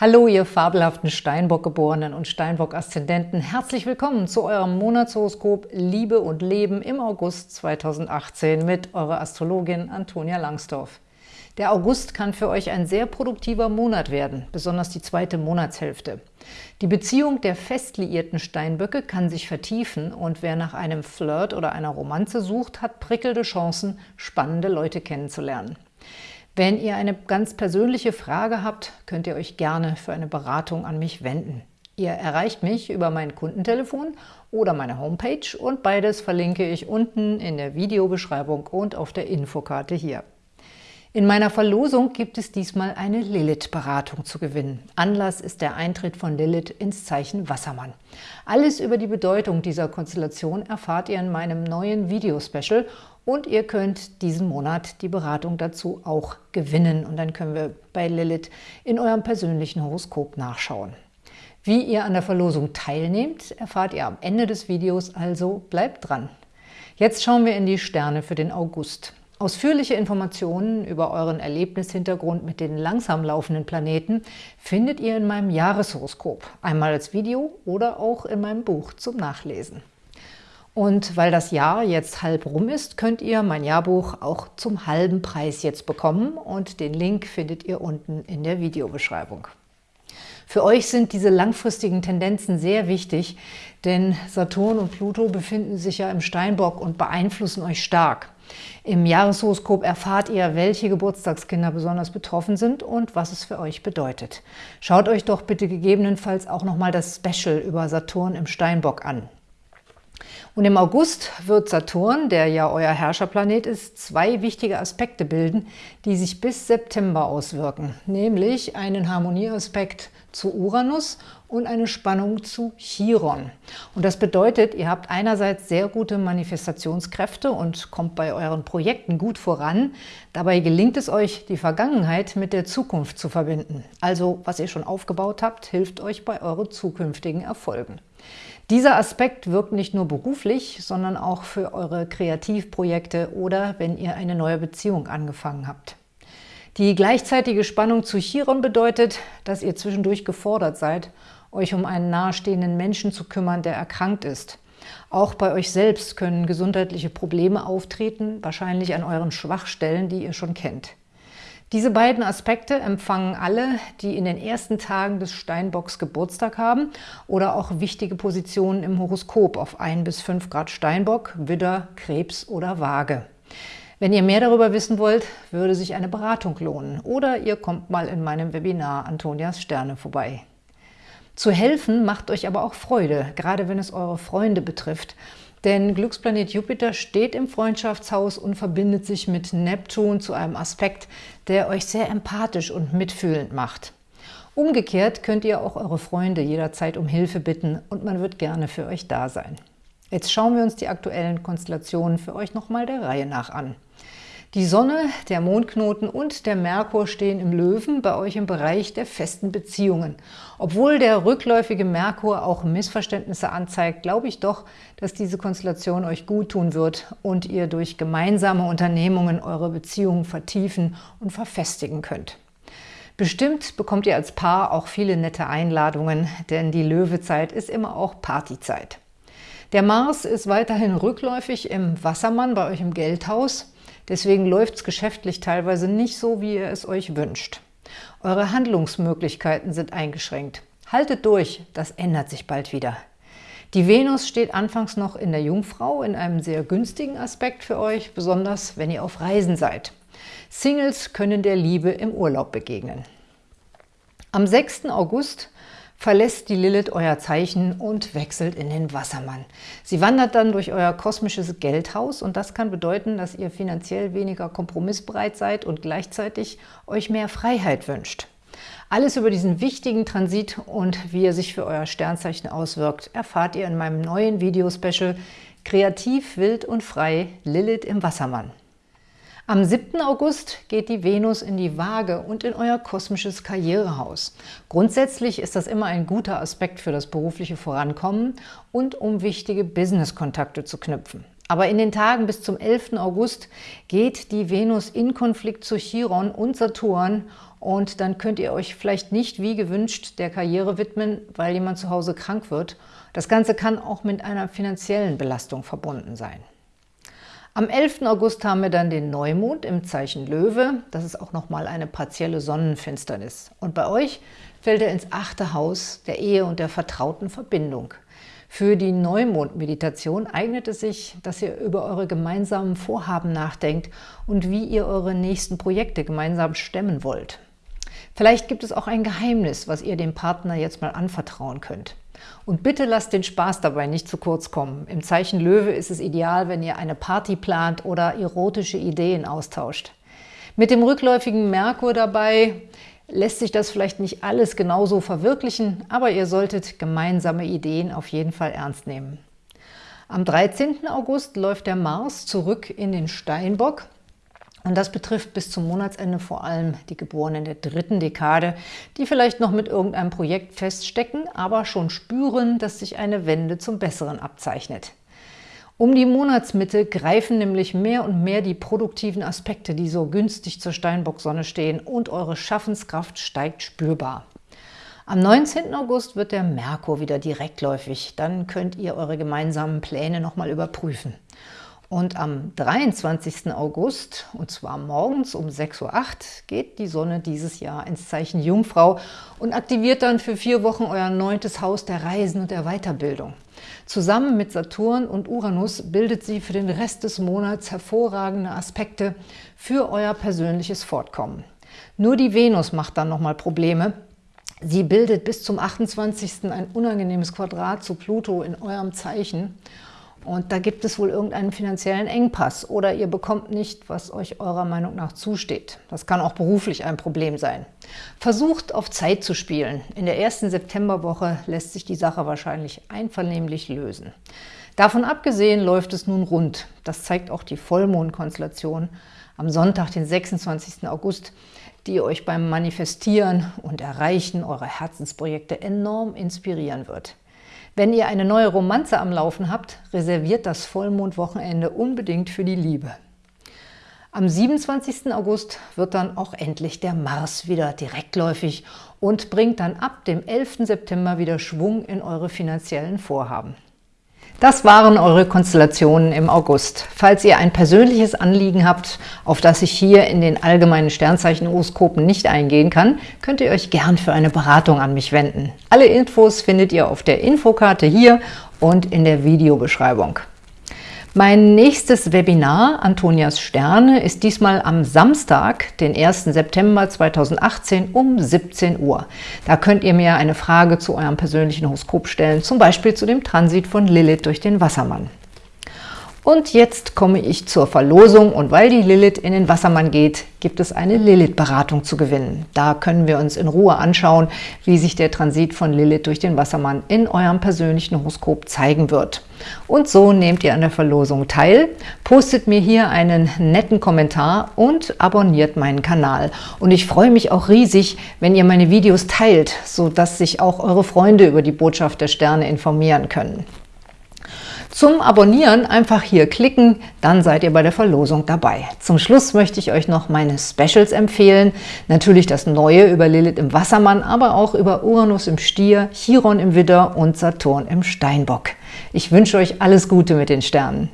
Hallo, ihr fabelhaften Steinbock-Geborenen und Steinbock-Aszendenten. Herzlich willkommen zu eurem Monatshoroskop Liebe und Leben im August 2018 mit eurer Astrologin Antonia Langsdorf. Der August kann für euch ein sehr produktiver Monat werden, besonders die zweite Monatshälfte. Die Beziehung der fest liierten Steinböcke kann sich vertiefen und wer nach einem Flirt oder einer Romanze sucht, hat prickelnde Chancen, spannende Leute kennenzulernen. Wenn ihr eine ganz persönliche Frage habt, könnt ihr euch gerne für eine Beratung an mich wenden. Ihr erreicht mich über mein Kundentelefon oder meine Homepage und beides verlinke ich unten in der Videobeschreibung und auf der Infokarte hier. In meiner Verlosung gibt es diesmal eine Lilith-Beratung zu gewinnen. Anlass ist der Eintritt von Lilith ins Zeichen Wassermann. Alles über die Bedeutung dieser Konstellation erfahrt ihr in meinem neuen Videospecial und ihr könnt diesen Monat die Beratung dazu auch gewinnen. Und dann können wir bei Lilith in eurem persönlichen Horoskop nachschauen. Wie ihr an der Verlosung teilnehmt, erfahrt ihr am Ende des Videos, also bleibt dran. Jetzt schauen wir in die Sterne für den August. Ausführliche Informationen über euren Erlebnishintergrund mit den langsam laufenden Planeten findet ihr in meinem Jahreshoroskop, einmal als Video oder auch in meinem Buch zum Nachlesen. Und weil das Jahr jetzt halb rum ist, könnt ihr mein Jahrbuch auch zum halben Preis jetzt bekommen und den Link findet ihr unten in der Videobeschreibung. Für euch sind diese langfristigen Tendenzen sehr wichtig, denn Saturn und Pluto befinden sich ja im Steinbock und beeinflussen euch stark. Im Jahreshoroskop erfahrt ihr, welche Geburtstagskinder besonders betroffen sind und was es für euch bedeutet. Schaut euch doch bitte gegebenenfalls auch nochmal das Special über Saturn im Steinbock an. Und im August wird Saturn, der ja euer Herrscherplanet ist, zwei wichtige Aspekte bilden, die sich bis September auswirken, nämlich einen Harmonieaspekt zu Uranus und eine Spannung zu Chiron. Und das bedeutet, ihr habt einerseits sehr gute Manifestationskräfte und kommt bei euren Projekten gut voran. Dabei gelingt es euch, die Vergangenheit mit der Zukunft zu verbinden. Also, was ihr schon aufgebaut habt, hilft euch bei euren zukünftigen Erfolgen. Dieser Aspekt wirkt nicht nur beruflich, sondern auch für eure Kreativprojekte oder wenn ihr eine neue Beziehung angefangen habt. Die gleichzeitige Spannung zu Chiron bedeutet, dass ihr zwischendurch gefordert seid, euch um einen nahestehenden Menschen zu kümmern, der erkrankt ist. Auch bei euch selbst können gesundheitliche Probleme auftreten, wahrscheinlich an euren Schwachstellen, die ihr schon kennt. Diese beiden Aspekte empfangen alle, die in den ersten Tagen des Steinbocks Geburtstag haben oder auch wichtige Positionen im Horoskop auf 1 bis 5 Grad Steinbock, Widder, Krebs oder Waage. Wenn ihr mehr darüber wissen wollt, würde sich eine Beratung lohnen oder ihr kommt mal in meinem Webinar Antonias Sterne vorbei. Zu helfen macht euch aber auch Freude, gerade wenn es eure Freunde betrifft – denn Glücksplanet Jupiter steht im Freundschaftshaus und verbindet sich mit Neptun zu einem Aspekt, der euch sehr empathisch und mitfühlend macht. Umgekehrt könnt ihr auch eure Freunde jederzeit um Hilfe bitten und man wird gerne für euch da sein. Jetzt schauen wir uns die aktuellen Konstellationen für euch nochmal der Reihe nach an. Die Sonne, der Mondknoten und der Merkur stehen im Löwen bei euch im Bereich der festen Beziehungen. Obwohl der rückläufige Merkur auch Missverständnisse anzeigt, glaube ich doch, dass diese Konstellation euch gut tun wird und ihr durch gemeinsame Unternehmungen eure Beziehungen vertiefen und verfestigen könnt. Bestimmt bekommt ihr als Paar auch viele nette Einladungen, denn die Löwezeit ist immer auch Partyzeit. Der Mars ist weiterhin rückläufig im Wassermann bei euch im Geldhaus. Deswegen läuft es geschäftlich teilweise nicht so, wie ihr es euch wünscht. Eure Handlungsmöglichkeiten sind eingeschränkt. Haltet durch, das ändert sich bald wieder. Die Venus steht anfangs noch in der Jungfrau in einem sehr günstigen Aspekt für euch, besonders wenn ihr auf Reisen seid. Singles können der Liebe im Urlaub begegnen. Am 6. August verlässt die Lilith euer Zeichen und wechselt in den Wassermann. Sie wandert dann durch euer kosmisches Geldhaus und das kann bedeuten, dass ihr finanziell weniger kompromissbereit seid und gleichzeitig euch mehr Freiheit wünscht. Alles über diesen wichtigen Transit und wie er sich für euer Sternzeichen auswirkt, erfahrt ihr in meinem neuen Videospecial Kreativ, wild und frei – Lilith im Wassermann. Am 7. August geht die Venus in die Waage und in euer kosmisches Karrierehaus. Grundsätzlich ist das immer ein guter Aspekt für das berufliche Vorankommen und um wichtige Business-Kontakte zu knüpfen. Aber in den Tagen bis zum 11. August geht die Venus in Konflikt zu Chiron und Saturn und dann könnt ihr euch vielleicht nicht wie gewünscht der Karriere widmen, weil jemand zu Hause krank wird. Das Ganze kann auch mit einer finanziellen Belastung verbunden sein. Am 11. August haben wir dann den Neumond im Zeichen Löwe. Das ist auch nochmal eine partielle Sonnenfinsternis. Und bei euch fällt er ins achte Haus der Ehe und der vertrauten Verbindung. Für die Neumond-Meditation eignet es sich, dass ihr über eure gemeinsamen Vorhaben nachdenkt und wie ihr eure nächsten Projekte gemeinsam stemmen wollt. Vielleicht gibt es auch ein Geheimnis, was ihr dem Partner jetzt mal anvertrauen könnt. Und bitte lasst den Spaß dabei nicht zu kurz kommen. Im Zeichen Löwe ist es ideal, wenn ihr eine Party plant oder erotische Ideen austauscht. Mit dem rückläufigen Merkur dabei lässt sich das vielleicht nicht alles genauso verwirklichen, aber ihr solltet gemeinsame Ideen auf jeden Fall ernst nehmen. Am 13. August läuft der Mars zurück in den Steinbock und das betrifft bis zum Monatsende vor allem die Geborenen der dritten Dekade, die vielleicht noch mit irgendeinem Projekt feststecken, aber schon spüren, dass sich eine Wende zum Besseren abzeichnet. Um die Monatsmitte greifen nämlich mehr und mehr die produktiven Aspekte, die so günstig zur Steinbock-Sonne stehen und eure Schaffenskraft steigt spürbar. Am 19. August wird der Merkur wieder direktläufig. Dann könnt ihr eure gemeinsamen Pläne nochmal überprüfen. Und am 23. August, und zwar morgens um 6.08 Uhr, geht die Sonne dieses Jahr ins Zeichen Jungfrau und aktiviert dann für vier Wochen euer neuntes Haus der Reisen und der Weiterbildung. Zusammen mit Saturn und Uranus bildet sie für den Rest des Monats hervorragende Aspekte für euer persönliches Fortkommen. Nur die Venus macht dann nochmal Probleme. Sie bildet bis zum 28. ein unangenehmes Quadrat zu Pluto in eurem Zeichen und da gibt es wohl irgendeinen finanziellen Engpass oder ihr bekommt nicht, was euch eurer Meinung nach zusteht. Das kann auch beruflich ein Problem sein. Versucht auf Zeit zu spielen. In der ersten Septemberwoche lässt sich die Sache wahrscheinlich einvernehmlich lösen. Davon abgesehen läuft es nun rund. Das zeigt auch die Vollmondkonstellation am Sonntag, den 26. August, die euch beim Manifestieren und Erreichen eurer Herzensprojekte enorm inspirieren wird. Wenn ihr eine neue Romanze am Laufen habt, reserviert das Vollmondwochenende unbedingt für die Liebe. Am 27. August wird dann auch endlich der Mars wieder direktläufig und bringt dann ab dem 11. September wieder Schwung in eure finanziellen Vorhaben. Das waren eure Konstellationen im August. Falls ihr ein persönliches Anliegen habt, auf das ich hier in den allgemeinen Sternzeichen-Horoskopen nicht eingehen kann, könnt ihr euch gern für eine Beratung an mich wenden. Alle Infos findet ihr auf der Infokarte hier und in der Videobeschreibung. Mein nächstes Webinar, Antonias Sterne, ist diesmal am Samstag, den 1. September 2018 um 17 Uhr. Da könnt ihr mir eine Frage zu eurem persönlichen Horoskop stellen, zum Beispiel zu dem Transit von Lilith durch den Wassermann. Und jetzt komme ich zur Verlosung und weil die Lilith in den Wassermann geht, gibt es eine Lilith-Beratung zu gewinnen. Da können wir uns in Ruhe anschauen, wie sich der Transit von Lilith durch den Wassermann in eurem persönlichen Horoskop zeigen wird. Und so nehmt ihr an der Verlosung teil, postet mir hier einen netten Kommentar und abonniert meinen Kanal. Und ich freue mich auch riesig, wenn ihr meine Videos teilt, sodass sich auch eure Freunde über die Botschaft der Sterne informieren können. Zum Abonnieren einfach hier klicken, dann seid ihr bei der Verlosung dabei. Zum Schluss möchte ich euch noch meine Specials empfehlen. Natürlich das Neue über Lilith im Wassermann, aber auch über Uranus im Stier, Chiron im Widder und Saturn im Steinbock. Ich wünsche euch alles Gute mit den Sternen.